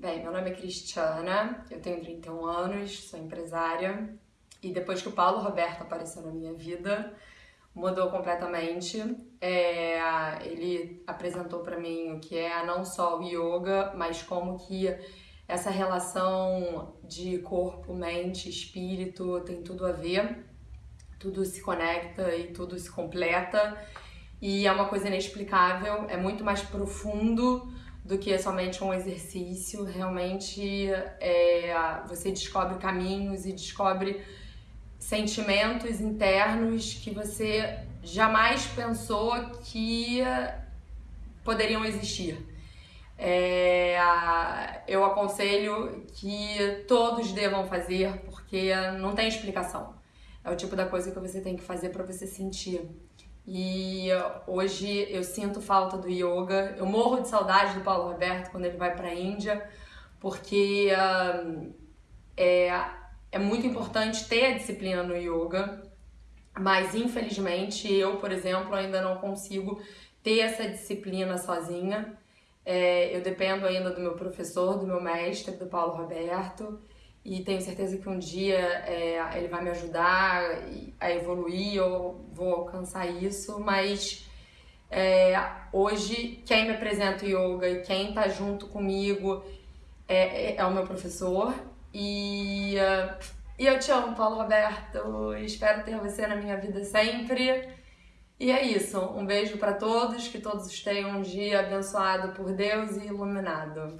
Bem, meu nome é Cristiana, eu tenho 31 anos, sou empresária. E depois que o Paulo Roberto apareceu na minha vida, mudou completamente. É, ele apresentou para mim o que é não só o yoga, mas como que essa relação de corpo, mente, espírito tem tudo a ver, tudo se conecta e tudo se completa. E é uma coisa inexplicável, é muito mais profundo do que somente um exercício. Realmente é, você descobre caminhos e descobre sentimentos internos que você jamais pensou que poderiam existir. É, eu aconselho que todos devam fazer porque não tem explicação. É o tipo da coisa que você tem que fazer para você sentir. E hoje eu sinto falta do yoga. Eu morro de saudade do Paulo Roberto quando ele vai para a Índia, porque uh, é, é muito importante ter a disciplina no yoga, mas infelizmente eu, por exemplo, ainda não consigo ter essa disciplina sozinha. É, eu dependo ainda do meu professor, do meu mestre, do Paulo Roberto e tenho certeza que um dia é, ele vai me ajudar a evoluir, eu vou alcançar isso, mas é, hoje quem me apresenta o yoga e quem está junto comigo é, é, é, o meu professor e, uh, e eu te amo, Paulo Roberto, espero ter você na minha vida sempre. E é isso, um beijo para todos, que todos tenham um dia abençoado por Deus e iluminado.